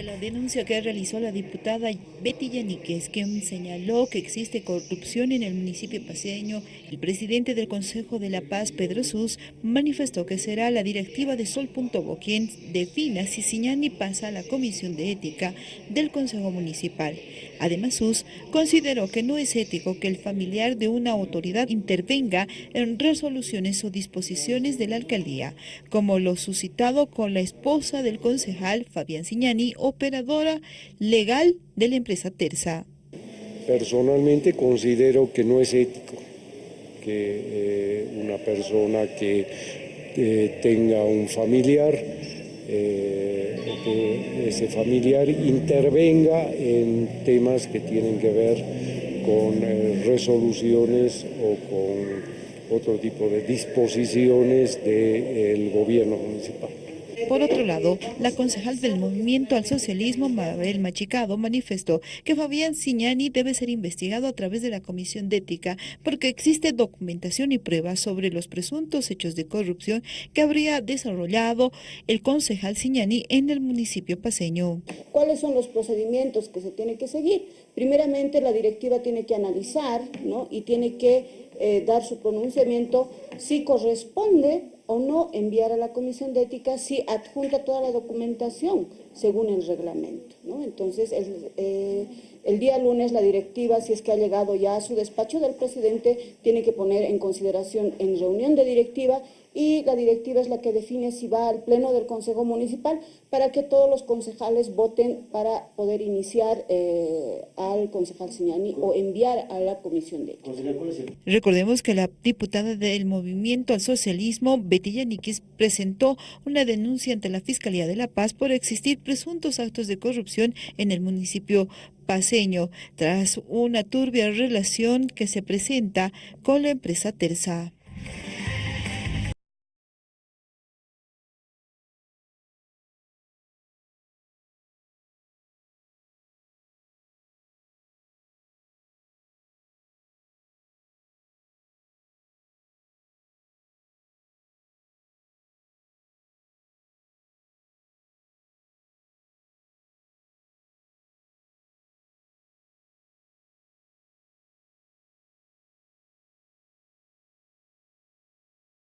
de la denuncia que realizó la diputada Betty Yaniquez, quien señaló que existe corrupción en el municipio paseño, el presidente del Consejo de la Paz, Pedro Sus, manifestó que será la directiva de Sol.bo quien defina si Siñani pasa a la Comisión de Ética del Consejo Municipal. Además, Sus consideró que no es ético que el familiar de una autoridad intervenga en resoluciones o disposiciones de la alcaldía, como lo suscitado con la esposa del concejal Fabián Siñani, operadora legal de la empresa Terza. Personalmente considero que no es ético que eh, una persona que eh, tenga un familiar eh, que ese familiar intervenga en temas que tienen que ver con resoluciones o con otro tipo de disposiciones del gobierno municipal. Por otro lado, la concejal del Movimiento al Socialismo, Mabel Machicado, manifestó que Fabián Siñani debe ser investigado a través de la Comisión de Ética porque existe documentación y pruebas sobre los presuntos hechos de corrupción que habría desarrollado el concejal Siñani en el municipio paseño. ¿Cuáles son los procedimientos que se tienen que seguir? Primeramente, la directiva tiene que analizar ¿no? y tiene que eh, dar su pronunciamiento si corresponde o no enviar a la Comisión de Ética si adjunta toda la documentación según el reglamento. ¿no? Entonces, el, eh, el, día lunes la directiva, si es que ha llegado ya a su despacho del presidente, tiene que poner en consideración en reunión de directiva y la directiva es la que define si va al pleno del Consejo Municipal para que todos los concejales voten para poder iniciar eh, al concejal Siñani o enviar a la comisión de ética. Recordemos que la diputada del Movimiento al Socialismo, Betty Yaniquis, presentó una denuncia ante la Fiscalía de la Paz por existir presuntos actos de corrupción en el municipio paseño, tras una turbia relación que se presenta con la empresa Terza.